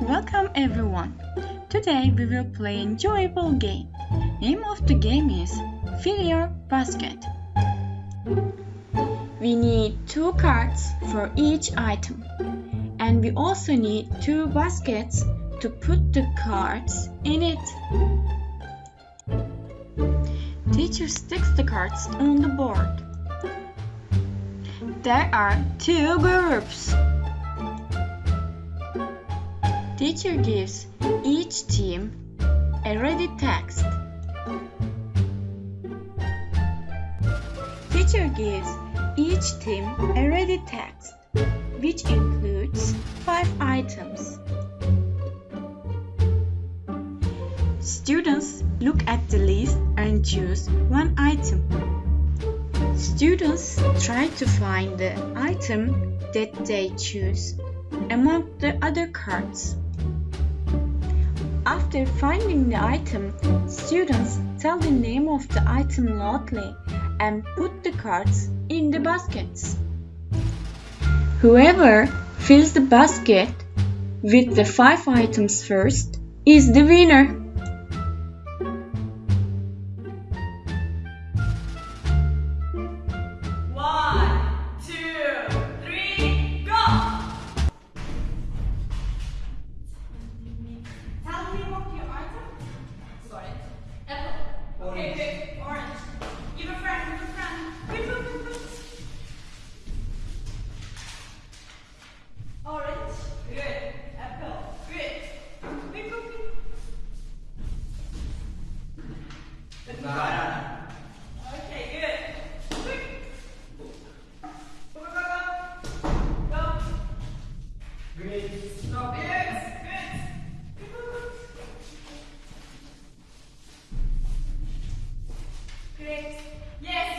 Welcome everyone. Today we will play enjoyable game. Name of the game is Fill Your Basket. We need two cards for each item. And we also need two baskets to put the cards in it. Teacher sticks the cards on the board. There are two groups. Teacher gives each team a ready text. Teacher gives each team a ready text, which includes five items. Students look at the list and choose one item. Students try to find the item that they choose among the other cards. After finding the item, students tell the name of the item loudly and put the cards in the baskets. Whoever fills the basket with the five items first is the winner. Yes.